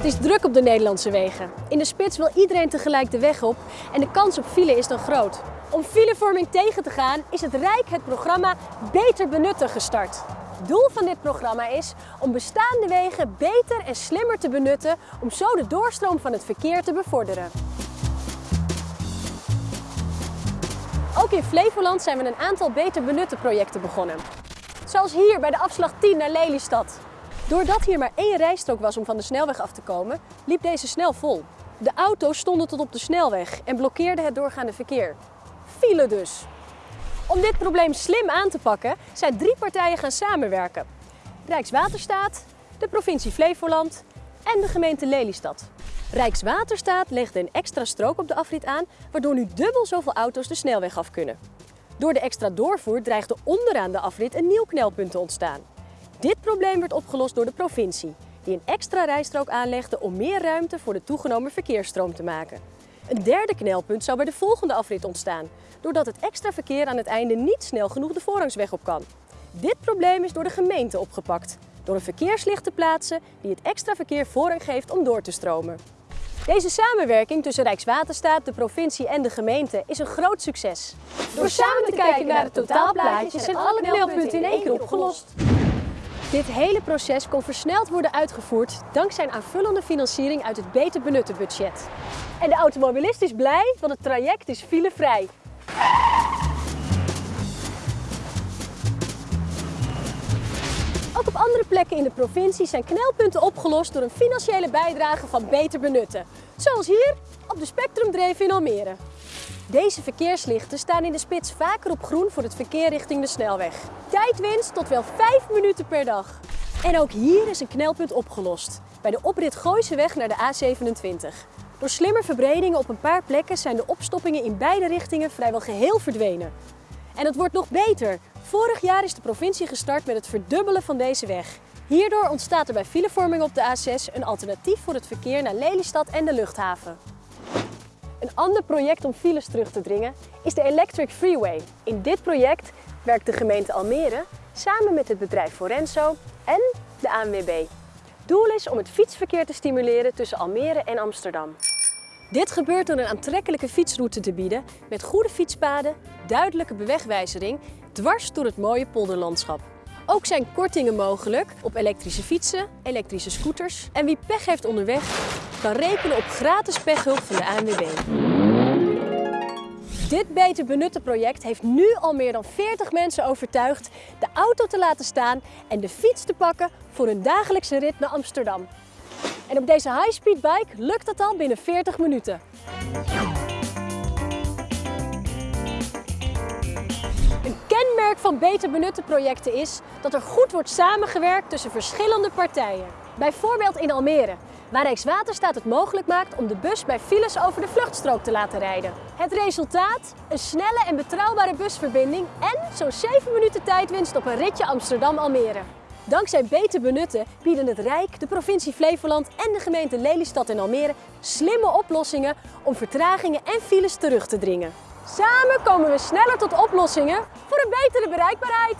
Het is druk op de Nederlandse wegen. In de spits wil iedereen tegelijk de weg op en de kans op file is dan groot. Om filevorming tegen te gaan is het Rijk het programma Beter Benutten gestart. Doel van dit programma is om bestaande wegen beter en slimmer te benutten om zo de doorstroom van het verkeer te bevorderen. Ook in Flevoland zijn we een aantal beter benutten projecten begonnen. Zoals hier bij de afslag 10 naar Lelystad. Doordat hier maar één rijstrook was om van de snelweg af te komen, liep deze snel vol. De auto's stonden tot op de snelweg en blokkeerden het doorgaande verkeer. File dus. Om dit probleem slim aan te pakken zijn drie partijen gaan samenwerken. Rijkswaterstaat, de provincie Flevoland en de gemeente Lelystad. Rijkswaterstaat legde een extra strook op de afrit aan, waardoor nu dubbel zoveel auto's de snelweg af kunnen. Door de extra doorvoer dreigde onderaan de afrit een nieuw knelpunt te ontstaan. Dit probleem werd opgelost door de provincie, die een extra rijstrook aanlegde om meer ruimte voor de toegenomen verkeersstroom te maken. Een derde knelpunt zou bij de volgende afrit ontstaan, doordat het extra verkeer aan het einde niet snel genoeg de voorrangsweg op kan. Dit probleem is door de gemeente opgepakt, door een verkeerslicht te plaatsen die het extra verkeer voorrang geeft om door te stromen. Deze samenwerking tussen Rijkswaterstaat, de provincie en de gemeente is een groot succes. Door samen te kijken naar het totaalplaatje zijn alle knelpunten in één keer opgelost. Dit hele proces kon versneld worden uitgevoerd dankzij een aanvullende financiering uit het Beter Benutten budget. En de automobilist is blij, want het traject is filevrij. Ook op andere plekken in de provincie zijn knelpunten opgelost door een financiële bijdrage van Beter Benutten. Zoals hier op de Spectrumdreef in Almere. Deze verkeerslichten staan in de spits vaker op groen voor het verkeer richting de snelweg. Tijdwinst tot wel 5 minuten per dag. En ook hier is een knelpunt opgelost, bij de oprit Gooiseweg naar de A27. Door slimme verbredingen op een paar plekken zijn de opstoppingen in beide richtingen vrijwel geheel verdwenen. En het wordt nog beter. Vorig jaar is de provincie gestart met het verdubbelen van deze weg. Hierdoor ontstaat er bij filevorming op de A6 een alternatief voor het verkeer naar Lelystad en de luchthaven. Een ander project om files terug te dringen is de Electric Freeway. In dit project werkt de gemeente Almere samen met het bedrijf Forenso en de ANWB. Doel is om het fietsverkeer te stimuleren tussen Almere en Amsterdam. Dit gebeurt door een aantrekkelijke fietsroute te bieden met goede fietspaden, duidelijke bewegwijzering dwars door het mooie polderlandschap. Ook zijn kortingen mogelijk op elektrische fietsen, elektrische scooters en wie pech heeft onderweg kan rekenen op gratis pechhulp van de ANWB. Dit Beter Benutten project heeft nu al meer dan 40 mensen overtuigd de auto te laten staan en de fiets te pakken voor hun dagelijkse rit naar Amsterdam. En op deze high-speed bike lukt dat al binnen 40 minuten. Een kenmerk van beter benutte projecten is dat er goed wordt samengewerkt tussen verschillende partijen. Bijvoorbeeld in Almere, waar Rijkswaterstaat het mogelijk maakt om de bus bij files over de vluchtstrook te laten rijden. Het resultaat? Een snelle en betrouwbare busverbinding en zo'n 7 minuten tijdwinst op een ritje Amsterdam-Almere. Dankzij beter benutten bieden het Rijk, de provincie Flevoland en de gemeente Lelystad en Almere slimme oplossingen om vertragingen en files terug te dringen. Samen komen we sneller tot oplossingen voor een betere bereikbaarheid.